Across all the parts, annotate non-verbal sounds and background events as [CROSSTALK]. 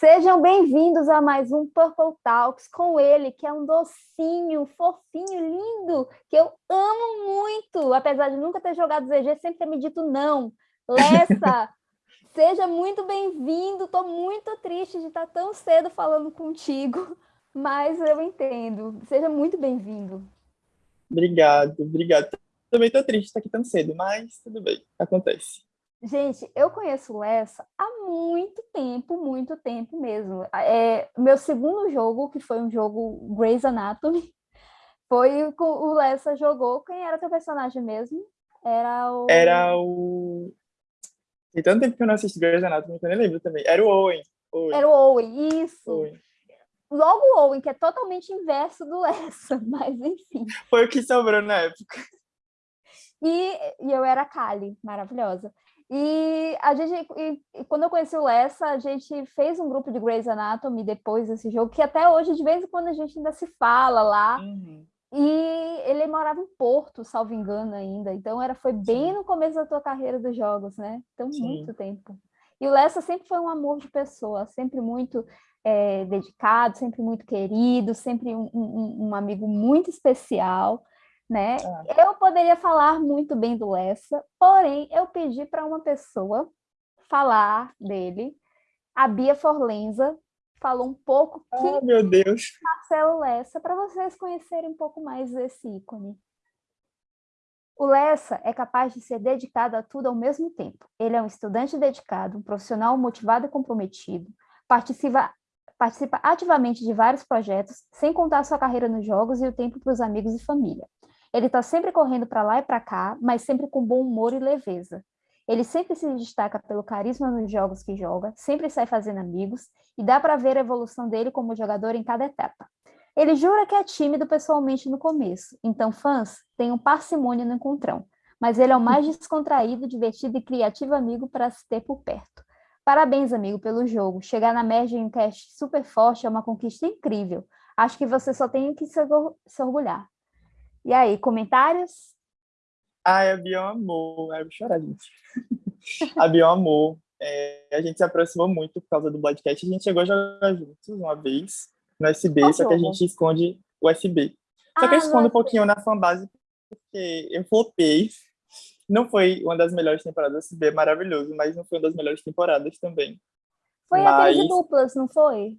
Sejam bem-vindos a mais um Purple Talks com ele, que é um docinho, fofinho, lindo, que eu amo muito, apesar de nunca ter jogado ZG, sempre ter me dito não. Lessa, [LAUGHS] seja muito bem-vindo, estou muito triste de estar tão cedo falando contigo, mas eu entendo. Seja muito bem-vindo. Obrigado, obrigado. Também estou triste de estar aqui tão cedo, mas tudo bem, acontece. Gente, eu conheço o Lessa há muito tempo, muito tempo mesmo. É, meu segundo jogo, que foi um jogo Grey's Anatomy, [LAUGHS] foi o o Lessa jogou. Quem era teu personagem mesmo? Era o... Era o... Tem tanto tempo que eu não assisti Grey's Anatomy que eu nem lembro também. Era o Owen. Owen. Era o Owen, isso. Owen. Logo o Owen, que é totalmente inverso do Lessa, [LAUGHS] mas enfim. Foi o que sobrou na época. E, e eu era a Kali, maravilhosa. E a gente, e, quando eu conheci o Lessa, a gente fez um grupo de Grey's Anatomy depois desse jogo, que até hoje, de vez em quando, a gente ainda se fala lá. Uhum. E ele morava em Porto, salvo engano ainda. Então era, foi bem Sim. no começo da tua carreira dos jogos, né? Então, Sim. muito tempo. E o Lessa sempre foi um amor de pessoa, sempre muito é, dedicado, sempre muito querido, sempre um, um, um amigo muito especial né? É. Eu poderia falar muito bem do Lessa, porém eu pedi para uma pessoa falar dele, a Bia Forlenza, falou um pouco que oh, meu Deus. Marcelo Lessa, para vocês conhecerem um pouco mais desse ícone. O Lessa é capaz de ser dedicado a tudo ao mesmo tempo. Ele é um estudante dedicado, um profissional motivado e comprometido, participa, participa ativamente de vários projetos, sem contar sua carreira nos jogos e o tempo para os amigos e família. Ele está sempre correndo para lá e para cá, mas sempre com bom humor e leveza. Ele sempre se destaca pelo carisma nos jogos que joga, sempre sai fazendo amigos, e dá para ver a evolução dele como jogador em cada etapa. Ele jura que é tímido pessoalmente no começo, então fãs tenham parcimônia no encontrão, mas ele é o mais [LAUGHS] descontraído, divertido e criativo amigo para se ter por perto. Parabéns, amigo, pelo jogo. Chegar na merge em um cast super forte é uma conquista incrível. Acho que você só tem que se orgulhar. E aí, comentários? Ai, a Bia amou. Ai, eu vou chorar, gente. [LAUGHS] a Bia amou. É, a gente se aproximou muito por causa do podcast. A gente chegou a jogar juntos uma vez no USB, Qual só jogo? que a gente esconde o USB. Só ah, que eu escondo um pouquinho na fanbase porque eu flopei. Não foi uma das melhores temporadas do USB, é maravilhoso, mas não foi uma das melhores temporadas também. Foi mas... aquele de duplas, não foi?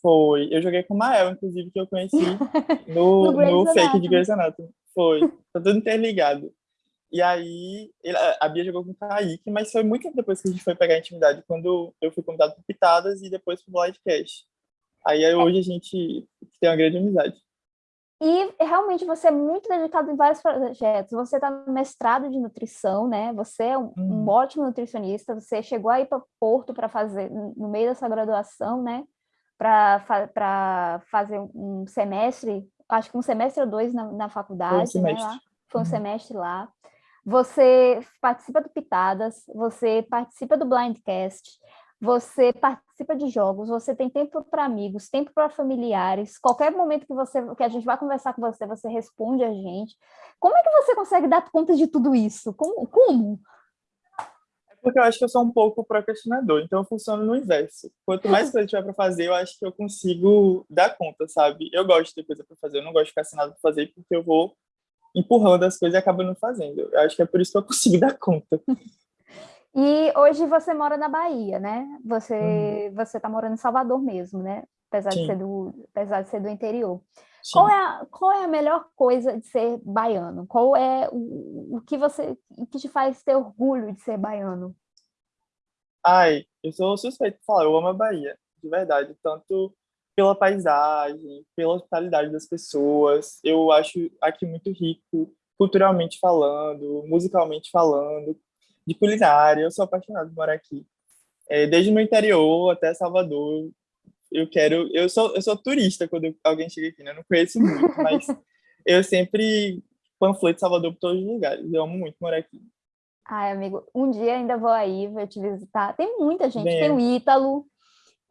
Foi. Eu joguei com o Mael, inclusive, que eu conheci [LAUGHS] no, no, no fake de Grey's Anatomy. Foi. Tá tudo interligado. E aí, ele, a Bia jogou com o Kaique, mas foi muito tempo depois que a gente foi pegar a intimidade, quando eu fui convidado por Pitadas e depois pro Blindcast. Aí é. hoje a gente tem uma grande amizade. E realmente você é muito dedicado em vários projetos. Você está no mestrado de nutrição, né? Você é um, um uhum. ótimo nutricionista. Você chegou aí para Porto para fazer, no meio dessa graduação, né? Para fazer um semestre, acho que um semestre ou dois na, na faculdade, Foi um, né, Foi um uhum. semestre lá. Você participa do Pitadas, você participa do Blindcast, você participa de jogos, você tem tempo para amigos, tempo para familiares, qualquer momento que você que a gente vai conversar com você, você responde a gente. Como é que você consegue dar conta de tudo isso? Como? como? Porque eu acho que eu sou um pouco procrastinador, então eu funciono no inverso. Quanto mais [LAUGHS] coisa tiver para fazer, eu acho que eu consigo dar conta, sabe? Eu gosto de ter coisa para fazer, eu não gosto de ficar sem nada para fazer, porque eu vou empurrando as coisas e acabo não fazendo. Eu acho que é por isso que eu consigo [LAUGHS] dar conta. E hoje você mora na Bahia, né? Você hum. você tá morando em Salvador mesmo, né? Apesar de ser do apesar de ser do interior. Qual é, a, qual é a melhor coisa de ser baiano? Qual é o, o que você o que te faz ter orgulho de ser baiano? Ai, eu sou suspeito de falar, eu amo a Bahia, de verdade, tanto pela paisagem, pela hospitalidade das pessoas. Eu acho aqui muito rico, culturalmente falando, musicalmente falando, de culinária. Eu sou apaixonado por morar aqui. É, desde no interior até Salvador, eu quero. Eu sou, eu sou turista quando alguém chega aqui, né? Eu não conheço muito, mas [LAUGHS] eu sempre panfleto Salvador por todos os lugares. Eu amo muito morar aqui. Ai, amigo, um dia ainda vou aí, vou te visitar. Tem muita gente, Bem, tem o Ítalo.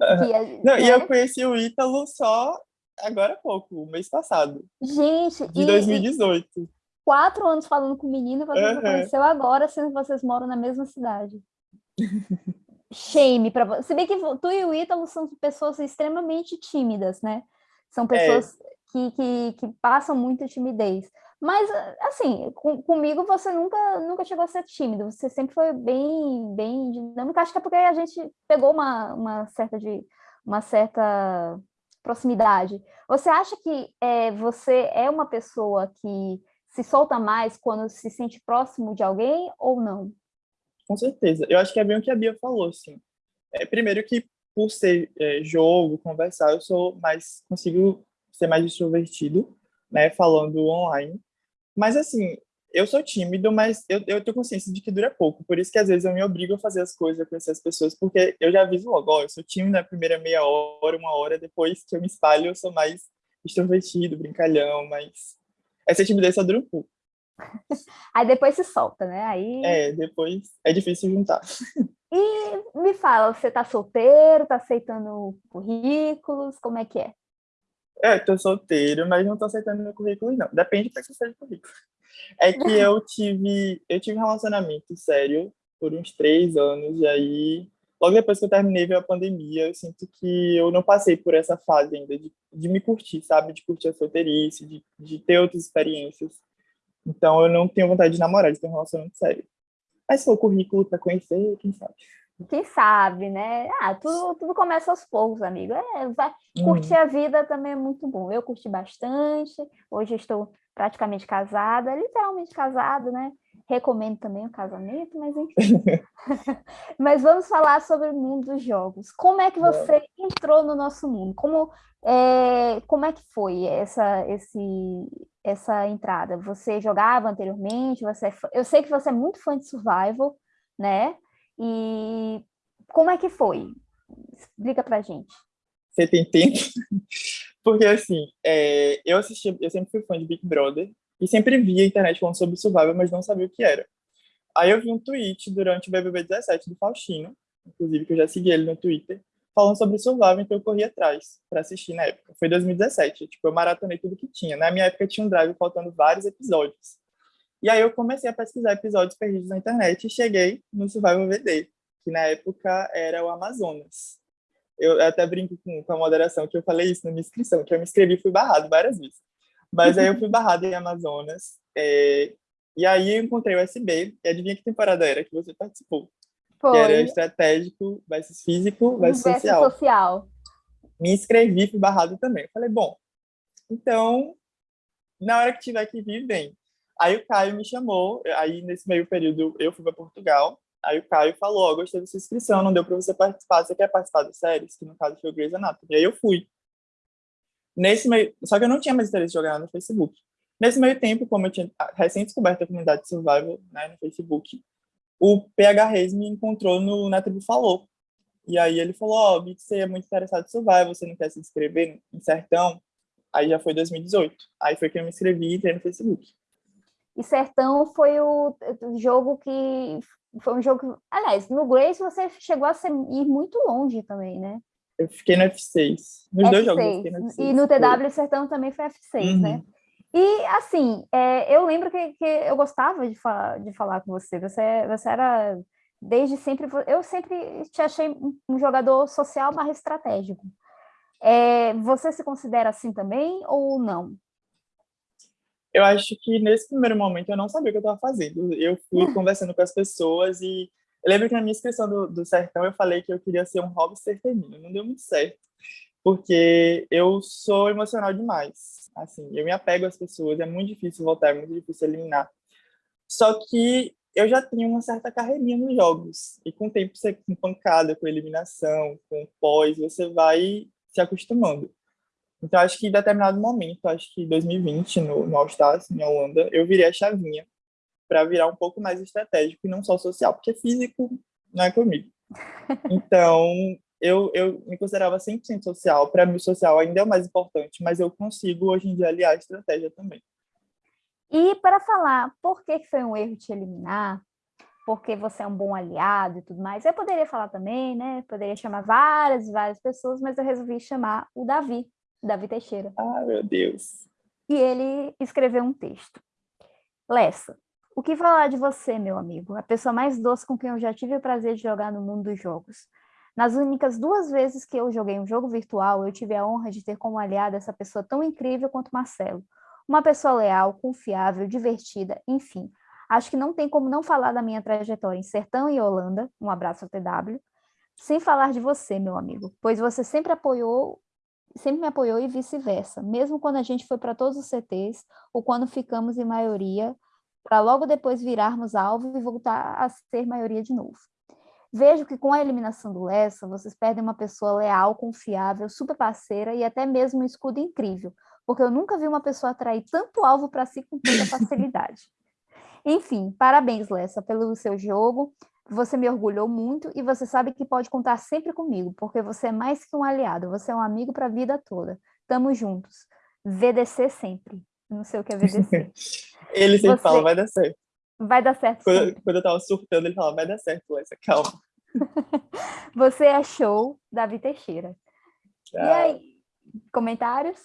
É, não, né? E eu conheci o Ítalo só agora há pouco, mês passado. Gente, de e, 2018. E quatro anos falando com o menino, você uhum. conheceu agora, sendo que vocês moram na mesma cidade. [LAUGHS] shame para você. Se bem que tu e o Ítalo são pessoas extremamente tímidas, né? São é. pessoas é. que, que, que passam muita timidez. Mas, assim, com, comigo você nunca, nunca chegou a ser tímido, você sempre foi bem, bem dinâmico. Acho que é porque a gente pegou uma, uma, certa, de, uma certa proximidade. Você acha que é, você é uma pessoa que se solta mais quando se sente próximo de alguém ou não? Com certeza. Eu acho que é bem o que a Bia falou, assim. É, primeiro que por ser é, jogo, conversar, eu sou mais consigo ser mais extrovertido, né, falando online. Mas, assim, eu sou tímido, mas eu, eu tenho consciência de que dura pouco. Por isso que, às vezes, eu me obrigo a fazer as coisas, a conhecer as pessoas, porque eu já aviso logo, ó, eu sou tímido na primeira meia hora, uma hora, depois que eu me espalho, eu sou mais extrovertido, brincalhão, mas essa timidez só dura um pouco. [LAUGHS] Aí depois se solta, né? Aí... É, depois é difícil juntar. E me fala, você tá solteiro, tá aceitando currículos, como é que é? É, tô solteiro, mas não tô aceitando meu currículo, não. Depende para que seja o currículo. É que eu [LAUGHS] tive, eu tive um relacionamento sério por uns três anos, e aí, logo depois que eu terminei, veio a pandemia, eu sinto que eu não passei por essa fase ainda de, de me curtir, sabe? De curtir a solteirice, de, de ter outras experiências. Então, eu não tenho vontade de namorar, de ter um relacionamento sério. Mas se for currículo para conhecer, quem sabe? quem sabe, né? Ah, tudo, tudo começa aos poucos, amigo. É, vai, curtir uhum. a vida também é muito bom. Eu curti bastante, hoje estou praticamente casada, literalmente casada, né? Recomendo também o casamento, mas enfim. [LAUGHS] [LAUGHS] mas vamos falar sobre o mundo dos jogos. Como é que você entrou no nosso mundo? Como, é, como é que foi essa, esse, essa entrada? Você jogava anteriormente? Você, é eu sei que você é muito fã de survival, né? E como é que foi? Explica pra gente. Você tem tempo? [LAUGHS] Porque, assim, é, eu assisti, eu sempre fui fã de Big Brother e sempre via a internet falando sobre Survival, mas não sabia o que era. Aí eu vi um tweet durante o BBB 17 do Faustino, inclusive que eu já segui ele no Twitter, falando sobre Survival, então eu corri atrás para assistir na época. Foi 2017, tipo, eu maratonei tudo que tinha. Na minha época tinha um drive faltando vários episódios. E aí eu comecei a pesquisar episódios perdidos na internet e cheguei no Survival VD, que na época era o Amazonas. Eu até brinco com, com a moderação que eu falei isso na minha inscrição, que eu me inscrevi e fui barrado várias vezes. Mas aí eu fui barrado em Amazonas. É, e aí eu encontrei o SB, e adivinha que temporada era que você participou? Foi. Que era estratégico versus físico versus, versus social. social. Me inscrevi, fui barrado também. Falei, bom, então, na hora que tiver que vir, vem. Aí o Caio me chamou, aí nesse meio período eu fui para Portugal, aí o Caio falou, oh, gostei da sua inscrição, não deu para você participar, você quer participar das séries? Que no caso foi o Grey's Anatomy. E aí eu fui. Nesse meio, só que eu não tinha mais interesse de jogar no Facebook. Nesse meio tempo, como eu tinha recém descoberto a comunidade de survival né, no Facebook, o PH Reis me encontrou no, na tribo Falou. E aí ele falou, ó, oh, vi que você é muito interessado em survival, você não quer se inscrever em Sertão? Aí já foi 2018. Aí foi que eu me inscrevi e entrei no Facebook. E Sertão foi o, jogo que foi um jogo. Aliás, no Grace você chegou a ser, ir muito longe também, né? Eu fiquei no F6. Nos F6. dois jogos eu fiquei no F6. E no TW Sertão também foi F6, uhum. né? E, assim, é, eu lembro que, que eu gostava de, fa de falar com você. Você, você era, desde sempre... Eu sempre te achei um jogador social mais estratégico. É, você se considera assim também ou não? eu acho que nesse primeiro momento eu não sabia o que eu estava fazendo. Eu fui [LAUGHS] conversando com as pessoas e eu lembro que na minha inscrição do, do Sertão eu falei que eu queria ser um hobby feminino. Não deu muito certo, porque eu sou emocional demais. Assim, eu me apego às pessoas, é muito difícil voltar, é muito difícil eliminar. Só que eu já tinha uma certa carreirinha nos jogos. E com o tempo, você com pancada, com eliminação, com pós, você vai se acostumando. Então, acho que em determinado momento, acho que 2020, no, no All-Stars, em Holanda, eu virei a chavinha para virar um pouco mais estratégico e não só social, porque físico não é comigo. [LAUGHS] Então, eu, eu me considerava 100% social. Para mim, o social ainda é o mais importante, mas eu consigo, hoje em dia, aliar a estratégia também. E para falar por que foi um erro te eliminar, porque você é um bom aliado e tudo mais, eu poderia falar também, né? Poderia chamar várias, várias pessoas, mas eu resolvi chamar o Davi, Davi Teixeira. Ah, meu Deus. E ele escreveu um texto. Lessa, O que falar de você, meu amigo? A pessoa mais doce com quem eu já tive o prazer de jogar no mundo dos jogos. Nas únicas duas vezes que eu joguei um jogo virtual, eu tive a honra de ter como aliada essa pessoa tão incrível quanto Marcelo. Uma pessoa leal, confiável, divertida, enfim. Acho que não tem como não falar da minha trajetória em Sertão e Holanda, um abraço ao TW, sem falar de você, meu amigo, pois você sempre apoiou, sempre me apoiou e vice-versa, mesmo quando a gente foi para todos os CTs, ou quando ficamos em maioria, para logo depois virarmos alvo e voltar a ser maioria de novo. Vejo que com a eliminação do Lessa, vocês perdem uma pessoa leal, confiável, super parceira e até mesmo um escudo incrível, porque eu nunca vi uma pessoa atrair tanto alvo para si com tanta [LAUGHS] facilidade. Enfim, parabéns, Lessa, pelo seu jogo. Você me orgulhou muito e você sabe que pode contar sempre comigo, porque você é mais que um aliado, você é um amigo para a vida toda. Tamo juntos. VDC sempre. Não sei o que é VDC. [LAUGHS] ele sempre você... fala, vai dar certo. Vai dar certo. Quando, quando eu tava surtando, ele falava, vai dar certo, Lessa, calma. [LAUGHS] Você é show, Davi Teixeira. Ah. E aí, comentários?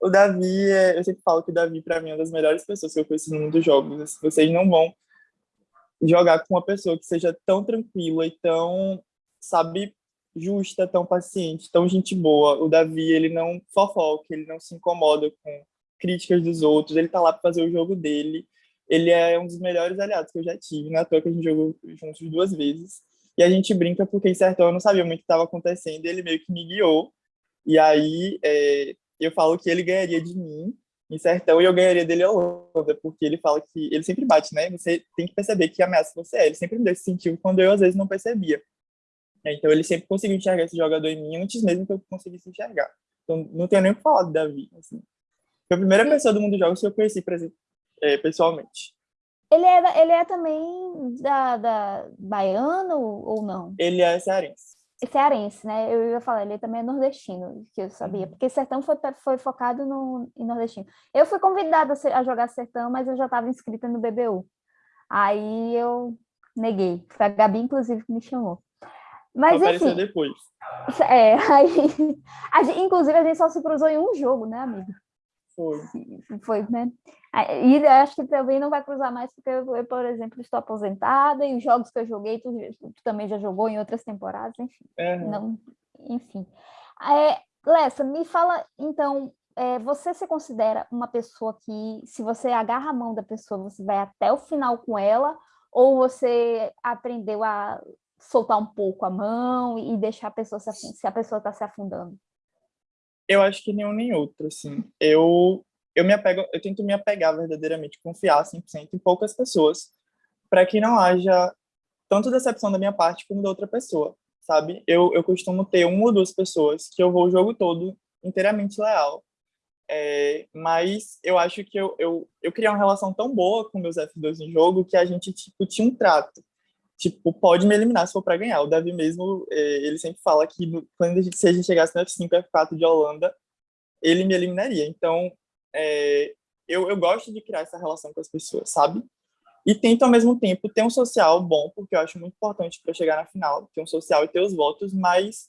O Davi, é, eu sempre falo que o Davi, para mim, é uma das melhores pessoas que eu conheço no mundo dos jogos. Vocês não vão jogar com uma pessoa que seja tão tranquila e tão, sabe, justa, tão paciente, tão gente boa. O Davi, ele não fofoca, ele não se incomoda com críticas dos outros, ele tá lá para fazer o jogo dele ele é um dos melhores aliados que eu já tive, na toa que a gente jogou juntos duas vezes. E a gente brinca porque em Sertão eu não sabia muito o que estava acontecendo, e ele meio que me guiou. E aí é, eu falo que ele ganharia de mim em Sertão e eu ganharia dele em Holanda, porque ele fala que ele sempre bate, né? Você tem que perceber que ameaça você é. Ele sempre me deu esse sentido quando eu às vezes não percebia. Então ele sempre conseguiu enxergar esse jogador em mim antes mesmo que eu conseguisse enxergar. Então não tenho nem o que falar do Davi. Assim. Foi a primeira pessoa do mundo dos jogos que eu conheci, é, pessoalmente. Ele é, ele é também da, da baiano ou não? Ele é cearense. É cearense, né? Eu ia falar, ele também é nordestino, que eu sabia, uhum. porque Sertão foi, foi focado no, em nordestino. Eu fui convidada a jogar Sertão, mas eu já estava inscrita no BBU. Aí eu neguei. Foi a Gabi, inclusive, que me chamou. Mas, Apareceu enfim, depois. É, [LAUGHS] aí, a gente, inclusive, a gente só se cruzou em um jogo, né, amigo? Foi. Foi, né? E acho que também não vai cruzar mais, porque eu, por exemplo, estou aposentada e os jogos que eu joguei, tu, tu também já jogou em outras temporadas, enfim. Uhum. Não, enfim. É, Lessa, me fala, então, é, você se considera uma pessoa que, se você agarra a mão da pessoa, você vai até o final com ela, ou você aprendeu a soltar um pouco a mão e deixar a pessoa se, se a pessoa está se afundando? Eu acho que nenhum nem outro, assim. Eu eu me apego, eu tento me apegar verdadeiramente, confiar 100% em poucas pessoas, para que não haja tanto decepção da minha parte como da outra pessoa, sabe? Eu, eu costumo ter uma ou duas pessoas que eu vou o jogo todo inteiramente leal, é, mas eu acho que eu, eu, eu criei uma relação tão boa com meus F2 em jogo que a gente tipo, tinha um trato. Tipo, pode me eliminar se for para ganhar. O Davi mesmo, é, ele sempre fala que quando a gente, se a gente chegasse no F5, F4 de Holanda, ele me eliminaria. Então, é, eu, eu gosto de criar essa relação com as pessoas, sabe? E tento, ao mesmo tempo, ter um social bom, porque eu acho muito importante para chegar na final, ter um social e ter os votos, mas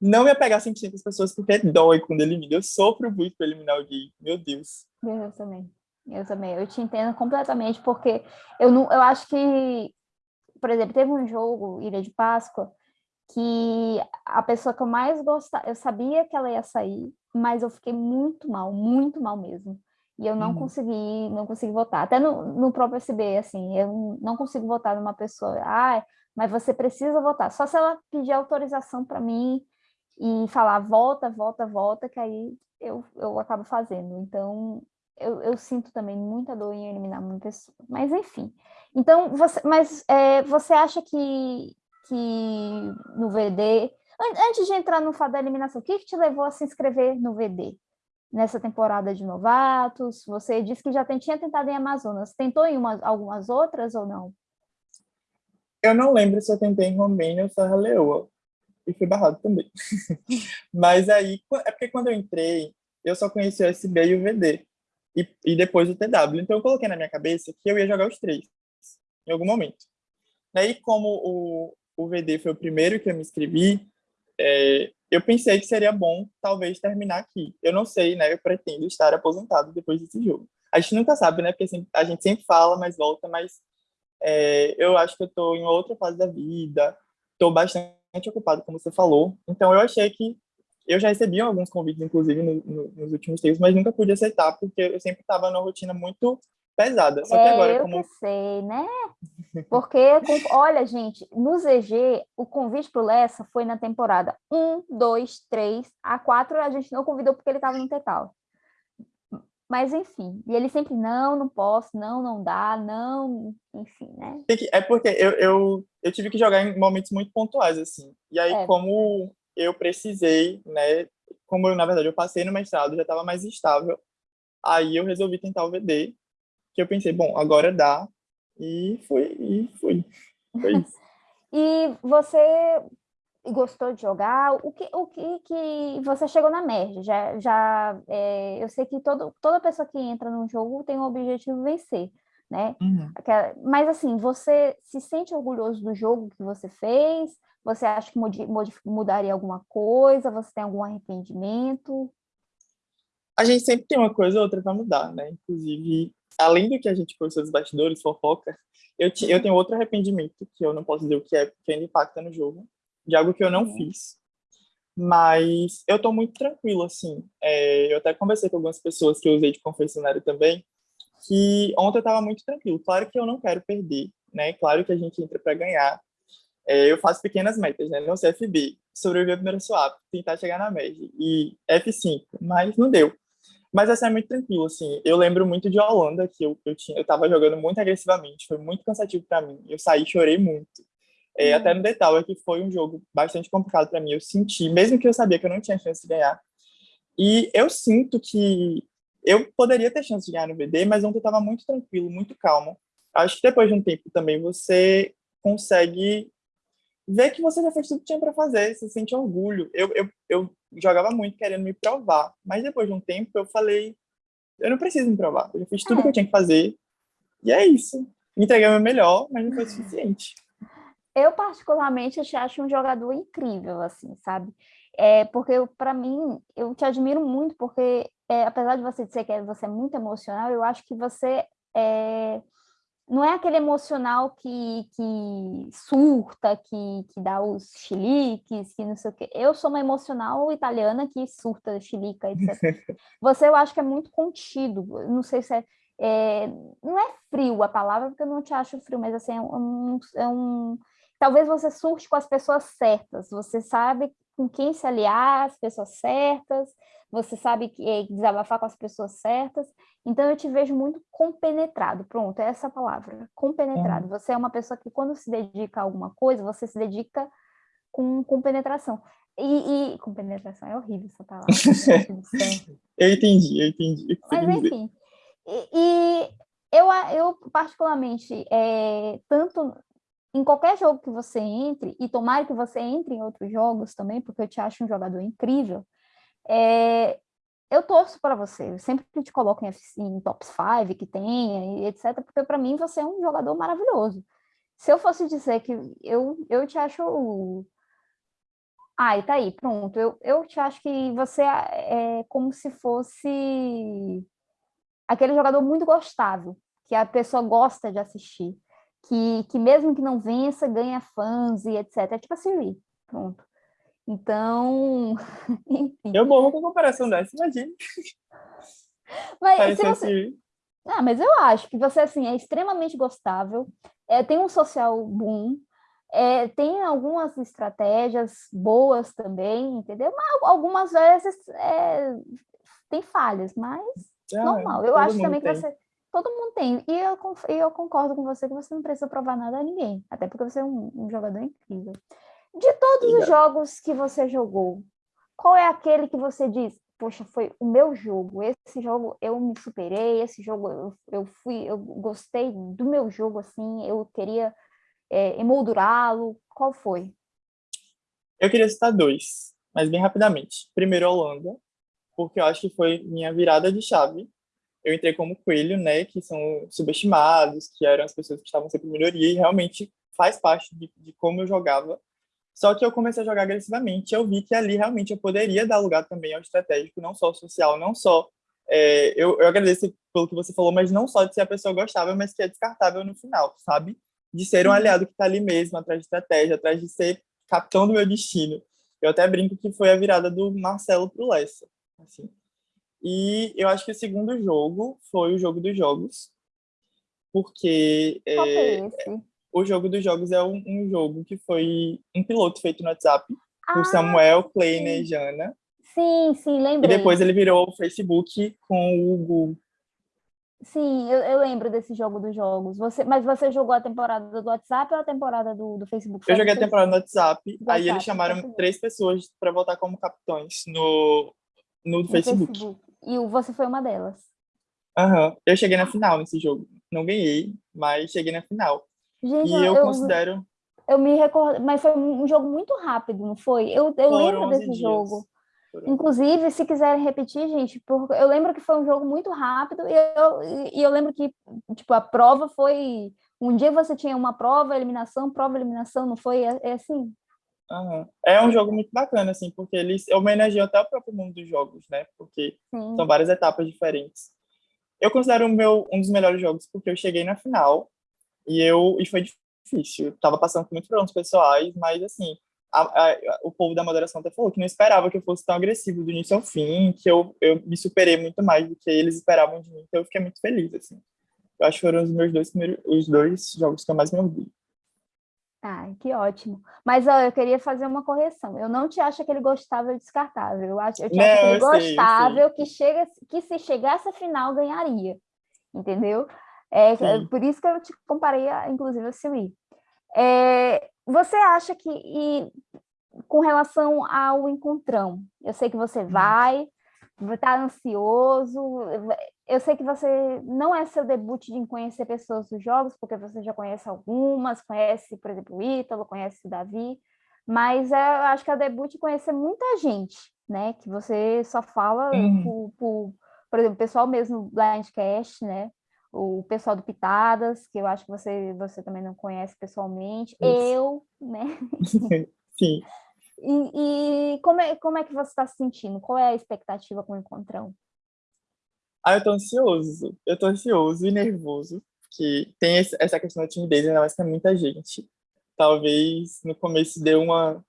não me apegar 100% às pessoas, porque dói quando elimina. Eu sofro muito para eliminar alguém, meu Deus. Eu também, eu também. Eu te entendo completamente, porque eu, não, eu acho que, por exemplo, teve um jogo, Ilha de Páscoa, que a pessoa que eu mais gostava, eu sabia que ela ia sair, mas eu fiquei muito mal, muito mal mesmo. E eu não uhum. consegui, não consegui votar. Até no, no próprio SB, assim, eu não consigo votar numa pessoa, ah, mas você precisa votar. Só se ela pedir autorização para mim e falar volta, volta, volta, que aí eu, eu acabo fazendo. Então, eu, eu sinto também muita dor em eliminar uma pessoa. Mas, enfim. Então, você, mas é, você acha que, que no VD Antes de entrar no fato da eliminação, o que, que te levou a se inscrever no VD? Nessa temporada de novatos, você disse que já tinha tentado em Amazonas. Tentou em uma, algumas outras ou não? Eu não lembro se eu tentei em Romênia ou Serra Leoa. E fui barrado também. [LAUGHS] Mas aí, é porque quando eu entrei, eu só conheci o SB e o VD. E, e depois o TW. Então eu coloquei na minha cabeça que eu ia jogar os três, em algum momento. Daí, como o, o VD foi o primeiro que eu me inscrevi, é, eu pensei que seria bom, talvez, terminar aqui. Eu não sei, né? Eu pretendo estar aposentado depois desse jogo. a gente nunca sabe, né? Porque assim, a gente sempre fala, mas volta, mas é, eu acho que eu estou em outra fase da vida, estou bastante ocupado, como você falou. Então, eu achei que eu já recebi alguns convites, inclusive, no, no, nos últimos tempos, mas nunca pude aceitar, porque eu sempre estava numa rotina muito pesada. Só que é, agora, eu como... sei, né? [LAUGHS] Porque, olha, gente, no ZG, o convite para o Lessa foi na temporada 1, 2, 3, a 4 a gente não convidou porque ele estava no Tetal. Mas, enfim, e ele sempre, não, não posso, não, não dá, não, enfim, né? É porque eu, eu, eu tive que jogar em momentos muito pontuais, assim. E aí, é. como eu precisei, né, como eu, na verdade, eu passei no mestrado, já estava mais estável, aí eu resolvi tentar o VD, que eu pensei, bom, agora dá, e fui, e fui. Foi isso. [LAUGHS] e você gostou de jogar? O que, o que, que você chegou na merge? Já, já é, eu sei que todo, toda pessoa que entra num jogo tem o objetivo de vencer, né? Uhum. Mas assim, você se sente orgulhoso do jogo que você fez? Você acha que mudaria alguma coisa? Você tem algum arrependimento? A gente sempre tem uma coisa ou outra para mudar, né? Inclusive, além do que a gente conversou dos bastidores, fofoca, eu, eu tenho outro arrependimento, que eu não posso dizer o que é, porque ainda impacta no jogo, de algo que eu não uhum. fiz. Mas eu estou muito tranquilo, assim. É, eu até conversei com algumas pessoas que eu usei de confessionário também, que ontem eu estava muito tranquilo. Claro que eu não quero perder, né? Claro que a gente entra para ganhar. É, eu faço pequenas metas, né? No CFB, sobreviver ao primeiro swap, tentar chegar na média. E F5, mas não deu. Mas essa é muito tranquilo, assim. Eu lembro muito de Holanda, que eu, eu, tinha, eu tava jogando muito agressivamente, foi muito cansativo para mim. Eu saí chorei muito. É, hum. Até no detalhe é que foi um jogo bastante complicado para mim. Eu senti, mesmo que eu sabia que eu não tinha chance de ganhar. E eu sinto que eu poderia ter chance de ganhar no VD, mas ontem estava muito tranquilo, muito calmo. Acho que depois de um tempo também você consegue ver que você já fez tudo que tinha para fazer, você sente orgulho. Eu, eu, eu jogava muito querendo me provar, mas depois de um tempo eu falei, eu não preciso me provar, eu já fiz tudo é. que eu tinha que fazer, e é isso. Entreguei o meu melhor, mas não foi suficiente. Eu, particularmente, te acho um jogador incrível, assim, sabe? É, porque, para mim, eu te admiro muito, porque, é, apesar de você dizer que você é muito emocional, eu acho que você é, não é aquele emocional que, que surta, que, que dá os chiliques, que não sei o quê. Eu sou uma emocional italiana que surta, chilica, etc. [LAUGHS] Você, eu acho que é muito contido. Não sei se é, é, Não é frio a palavra, porque eu não te acho frio, mas assim, é um, é um... Talvez você surte com as pessoas certas. Você sabe com quem se aliar, as pessoas certas, você sabe que é, desabafar com as pessoas certas, então eu te vejo muito compenetrado, pronto, é essa palavra, compenetrado. É. Você é uma pessoa que quando se dedica a alguma coisa, você se dedica com, com penetração. E, e com penetração é horrível essa palavra. [LAUGHS] eu entendi, eu entendi. Mas enfim, e, e, eu, eu particularmente, é, tanto em qualquer jogo que você entre, e tomara que você entre em outros jogos também, porque eu te acho um jogador incrível, é, eu torço para você, eu sempre te coloco em, em top 5 que tenha, etc, porque para mim você é um jogador maravilhoso. Se eu fosse dizer que eu, eu te acho... Ai, tá aí, pronto. Eu, eu te acho que você é, é como se fosse aquele jogador muito gostável, que a pessoa gosta de assistir, que, que mesmo que não vença, ganha fãs e etc. É tipo a Siri, pronto. Então, [LAUGHS] enfim. Eu morro com a comparação dessa, imagina. Mas, se você... Ah, mas eu acho que você assim, é extremamente gostável, é, tem um social boom, é, tem algumas estratégias boas também, entendeu? Mas algumas vezes é, tem falhas, mas ah, normal. Eu acho também tem. que você... Todo mundo tem. E eu, eu concordo com você que você não precisa provar nada a ninguém. Até porque você é um, um jogador incrível. De todos os jogos que você jogou, qual é aquele que você diz, poxa, foi o meu jogo, esse jogo eu me superei, esse jogo eu, eu fui, eu gostei do meu jogo, assim, eu queria é, emoldurá-lo, qual foi? Eu queria citar dois, mas bem rapidamente. Primeiro, Holanda, porque eu acho que foi minha virada de chave. Eu entrei como coelho, né, que são subestimados, que eram as pessoas que estavam sempre em melhoria, e realmente faz parte de, de como eu jogava só que eu comecei a jogar agressivamente, eu vi que ali realmente eu poderia dar lugar também ao estratégico, não só ao social, não só é, eu, eu agradeço pelo que você falou, mas não só de ser a pessoa gostável, mas que é descartável no final, sabe? De ser um uhum. aliado que está ali mesmo, atrás de estratégia, atrás de ser capitão do meu destino. Eu até brinco que foi a virada do Marcelo pro Lessa, assim. E eu acho que o segundo jogo foi o jogo dos jogos, porque é, o jogo dos jogos é um, um, jogo que foi um piloto feito no WhatsApp ah, por Samuel, Kleiner e Jana. Sim, sim, lembrei. E depois ele virou o Facebook com o Google. Sim, eu, eu, lembro desse jogo dos jogos. Você, mas você jogou a temporada do WhatsApp ou a temporada do, do Facebook? Eu joguei a temporada do WhatsApp, do aí WhatsApp, eles chamaram três pessoas para votar como capitães no, no, no Facebook. Facebook. E você foi uma delas. Aham. Uhum. Eu cheguei na final nesse jogo. Não ganhei, mas cheguei na final. Gente, e eu, eu considero... Eu me recordo, mas foi um jogo muito rápido, não foi? Eu, eu lembro desse dias. jogo. Inclusive, se quiserem repetir, gente, porque eu lembro que foi um jogo muito rápido e eu, e eu lembro que tipo, a prova foi... Um dia você tinha uma prova, eliminação, prova, eliminação, não foi? É, é assim? É um jogo muito bacana, assim, porque eles homenageiam até o próprio mundo dos jogos, né? Porque Sim. são várias etapas diferentes. Eu considero o meu, um dos melhores jogos porque eu cheguei na final e, eu, e foi difícil. Eu tava passando por muitos problemas pessoais, mas, assim, a, a, o povo da moderação até falou que não esperava que eu fosse tão agressivo do início ao fim, que eu, eu me superei muito mais do que eles esperavam de mim, então eu fiquei muito feliz, assim. Eu acho que foram os meus dois primeiros, os dois jogos que eu mais me ouvi. Ah, que ótimo. Mas ó, eu queria fazer uma correção. Eu não te acho aquele gostável descartável. Eu, acho, eu te não, acho aquele gostável que, chega, que se chegasse a final ganharia. Entendeu? É, é por isso que eu te comparei, a, inclusive, a Siri. É, você acha que, e, com relação ao encontrão, eu sei que você hum. vai, está ansioso, eu sei que você não é seu debut de conhecer pessoas dos jogos, porque você já conhece algumas, conhece, por exemplo, o Ítalo, conhece o Davi, mas é, eu acho que é o debut de conhecer muita gente, né? Que você só fala uhum. por, por, por, exemplo, o pessoal mesmo do Blindcast, né? O pessoal do Pitadas, que eu acho que você, você também não conhece pessoalmente. Isso. Eu, né? [LAUGHS] Sim. E, e, como, é, como é que você está se sentindo? Qual é a expectativa com o encontrão? Ah, eu tô ansioso. Eu tô ansioso e nervoso, porque tem essa questão da timidez, ainda mais que muita gente. Talvez no começo deu uma,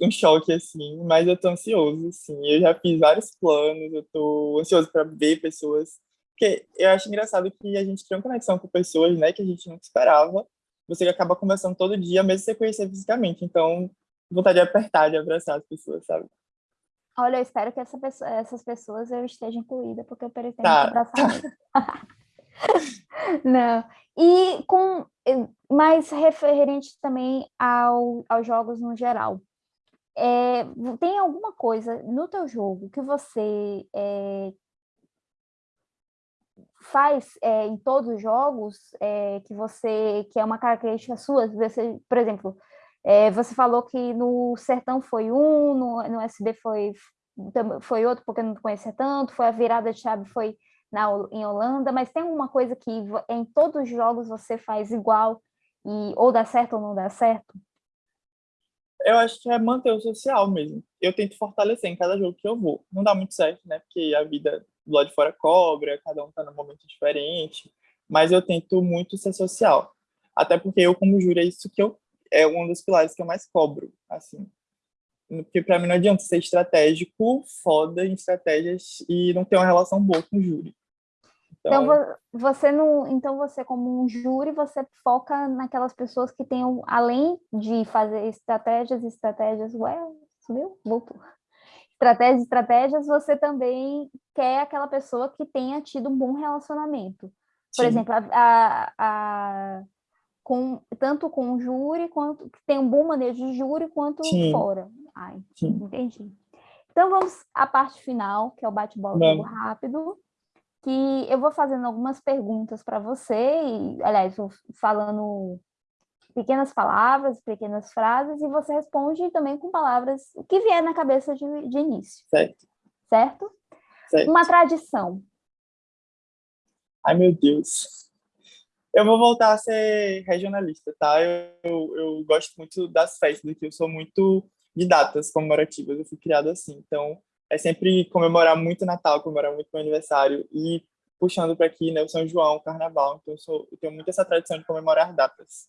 um choque, assim, mas eu tô ansioso, assim. Eu já fiz vários planos, eu tô ansioso para ver pessoas. Porque eu acho engraçado que a gente tem uma conexão com pessoas, né, que a gente não esperava. Você acaba conversando todo dia, mesmo sem conhecer fisicamente. Então, vontade de apertar, de abraçar as pessoas, sabe? Olha, eu espero que essa pessoa, essas pessoas eu esteja incluída, porque eu pretendo tá, abraçar. Tá. [LAUGHS] Não. E com mais referente também ao, aos jogos no geral. É, tem alguma coisa no teu jogo que você é, faz é, em todos os jogos é, que você que é uma característica sua? Você, por exemplo, é, você falou que no Sertão foi um, no, no SB foi, foi outro, porque não conhecia tanto, foi a virada de chave foi na, em Holanda, mas tem alguma coisa que em todos os jogos você faz igual, e ou dá certo ou não dá certo? Eu acho que é manter o social mesmo. Eu tento fortalecer em cada jogo que eu vou. Não dá muito certo, né? Porque a vida do lado de fora cobra, cada um tá num momento diferente, mas eu tento muito ser social. Até porque eu, como júri, é isso que eu é um dos pilares que eu mais cobro, assim. Porque para mim não adianta ser estratégico, foda em estratégias e não ter uma relação boa com o júri. Então, então você não, então você como um júri, você foca naquelas pessoas que tenham além de fazer estratégias, estratégias, ué, subiu, voltou. Estratégias, estratégias, você também quer aquela pessoa que tenha tido um bom relacionamento. Por Sim. exemplo, a, a com, tanto com o júri, quanto que tem um bom manejo de júri, quanto Sim. fora. Ai, Sim. entendi. Então vamos à parte final, que é o bate-bola rápido, que eu vou fazendo algumas perguntas para você, e, aliás, vou falando pequenas palavras, pequenas frases, e você responde também com palavras, o que vier na cabeça de, de início. Certo. Certo? Certo. Uma tradição. Ai, meu Deus. Eu vou voltar a ser regionalista, tá? Eu, eu, eu gosto muito das festas aqui, eu sou muito de datas comemorativas, eu fui criado assim. Então, é sempre comemorar muito Natal, comemorar muito meu aniversário e puxando para aqui, né, o São João, o Carnaval. Então eu, sou, eu tenho muito essa tradição de comemorar datas.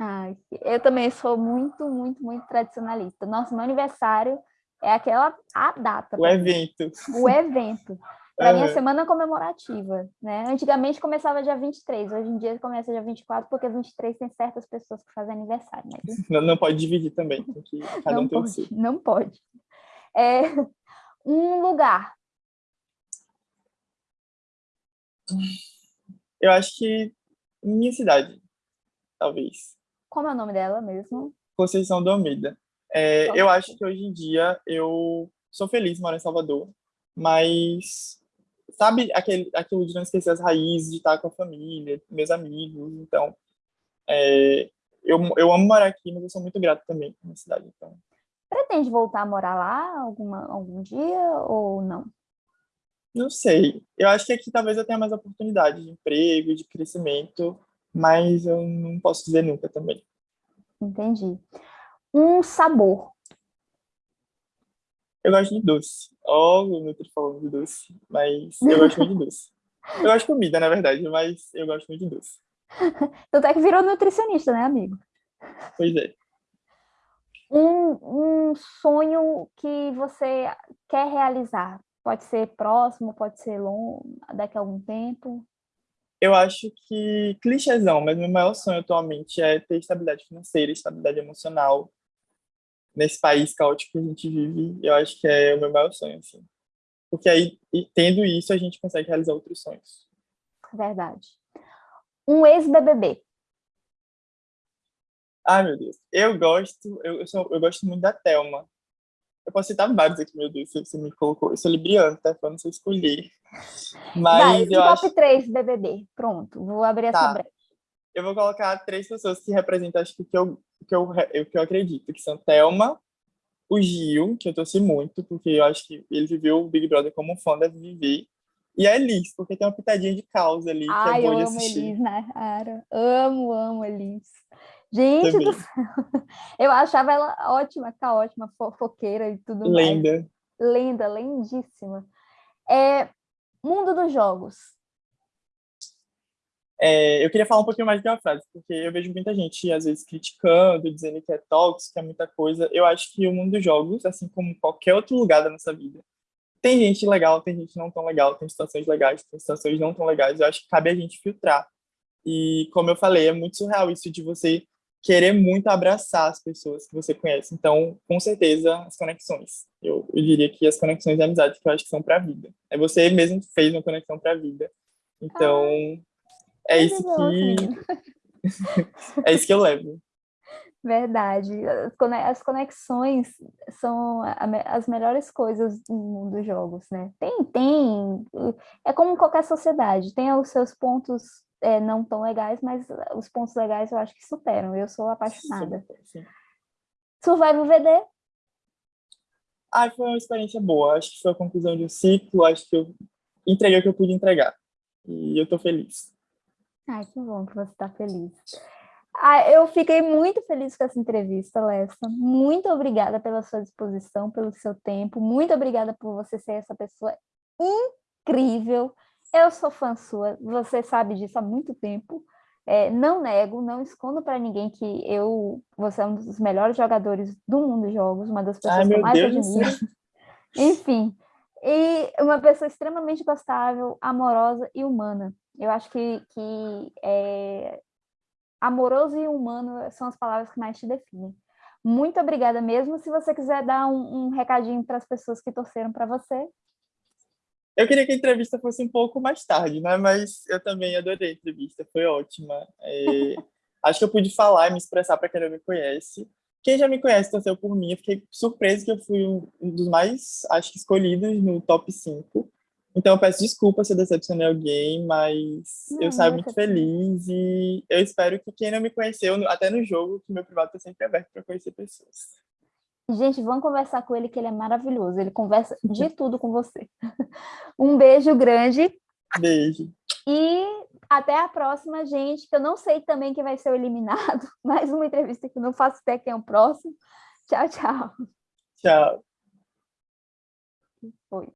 Ah, eu também sou muito, muito, muito tradicionalista. Nosso meu aniversário é aquela a data. O evento. O evento. Para mim, é semana comemorativa, né? Antigamente começava dia 23, hoje em dia começa dia 24, porque 23 tem certas pessoas que fazem aniversário. Mas... [LAUGHS] Não, não pode dividir também, tem que [LAUGHS] cada não um tem pode, o seu. Não pode. É, [LAUGHS] um lugar. Eu acho que minha cidade, talvez. Como é o nome dela mesmo? Conceição do Almeida. É, eu acho que hoje em dia eu sou feliz morar em Salvador, mas sabe aquele, aquilo de não esquecer as raízes, de estar com a família, meus amigos, então é, eu, eu amo morar aqui, mas eu sou muito grato também na cidade, então. Pretende voltar a morar lá alguma, algum dia ou não? Não sei. Eu acho que aqui talvez eu tenha mais oportunidade de emprego, de crescimento, mas eu não posso dizer nunca também. Entendi. Um sabor. Eu gosto de doce. Ó, oh, o Nutri falando de doce, mas eu gosto muito de doce. Eu gosto de comida, na verdade, mas eu gosto muito de doce. [LAUGHS] Tanto é que virou nutricionista, né, amigo? Pois é. Um, um sonho que você quer realizar? Pode ser próximo, pode ser longo, daqui a algum tempo? Eu acho que clichêzão, mas meu maior sonho atualmente é ter estabilidade financeira, estabilidade emocional, nesse país caótico que a gente vive, eu acho que é o meu maior sonho, assim. Porque aí, tendo isso, a gente consegue realizar outros sonhos. Verdade. Um ex-BBB. Ai, meu Deus. Eu gosto, eu, eu, sou, eu gosto muito da Thelma. Eu posso citar vários aqui, meu Deus, se você me colocou. Eu sou libriana, tá? Pra não sei escolher. Mas Vai, eu top acho... 3 BBB. Pronto, vou abrir tá. essa brecha. Eu vou colocar três pessoas que representam, acho que, que eu que eu, que eu acredito, que são Thelma, o Gil, que eu torci muito, porque eu acho que ele viveu o Big Brother como um fã deve viver, e a Elis, porque tem uma pitadinha de causa ali, Ai, que é boa de eu amo assistir. Elis né, cara. Amo, amo Elis. Gente Também. do céu. [LAUGHS] Eu achava ela ótima, caótima, fofoqueira e tudo Lenda. mais. Lenda, lindíssima. É, mundo dos jogos. É, eu queria falar um pouquinho mais uma frase, porque eu vejo muita gente, às vezes, criticando, dizendo que é tóxico, que é muita coisa. Eu acho que o mundo dos jogos, assim como qualquer outro lugar da nossa vida, tem gente legal, tem gente não tão legal, tem situações legais, tem situações não tão legais. Eu acho que cabe a gente filtrar. E, como eu falei, é muito surreal isso de você querer muito abraçar as pessoas que você conhece. Então, com certeza, as conexões. Eu, eu diria que as conexões de amizade que eu acho que são para a vida. É você mesmo que fez uma conexão para a vida. Então, é isso que é isso que eu levo. Verdade. As conexões são as melhores coisas do mundo dos jogos, né? Tem, tem. É como qualquer sociedade, tem os seus pontos é, não tão legais, mas os pontos legais eu acho que superam. Eu sou apaixonada. Sim, sim. Survival VD? Ah, foi uma experiência boa. Acho que foi a conclusão de um ciclo. Acho que eu entreguei o que eu pude entregar. E eu tô feliz. Ai, que bom que você está feliz. Ah, eu fiquei muito feliz com essa entrevista, Lessa. Muito obrigada pela sua disposição, pelo seu tempo. Muito obrigada por você ser essa pessoa incrível. Eu sou fã sua, você sabe disso há muito tempo. É, não nego, não escondo para ninguém que eu, você é um dos melhores jogadores do mundo de jogos, uma das pessoas Ai, que eu mais Deus admiro. Enfim, e uma pessoa extremamente gostável, amorosa e humana. Eu acho que, que é, amoroso e humano são as palavras que mais te definem. Muito obrigada mesmo. Se você quiser dar um, um recadinho para as pessoas que torceram para você. Eu queria que a entrevista fosse um pouco mais tarde, né? Mas eu também adorei a entrevista, foi ótima. É, [LAUGHS] acho que eu pude falar e me expressar para quem não me conhece. Quem já me conhece torceu por mim. Eu fiquei surpreso que eu fui um dos mais, acho que, escolhidos no top 5. Então, eu peço desculpa se eu decepcionei alguém, mas não, eu saio muito feliz e eu espero que quem não me conheceu, até no jogo, que meu privado está sempre aberto para conhecer pessoas. Gente, vamos conversar com ele, que ele é maravilhoso. Ele conversa [LAUGHS] de tudo com você. [LAUGHS] Um beijo grande. Beijo. E até a próxima, gente, que eu não sei também quem vai ser o eliminado. [LAUGHS] Mais uma entrevista que eu não faço até quem é o próximo. Tchau, tchau. Tchau.